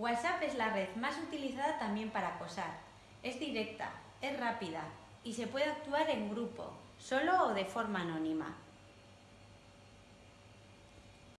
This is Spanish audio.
WhatsApp es la red más utilizada también para acosar. Es directa, es rápida y se puede actuar en grupo, solo o de forma anónima.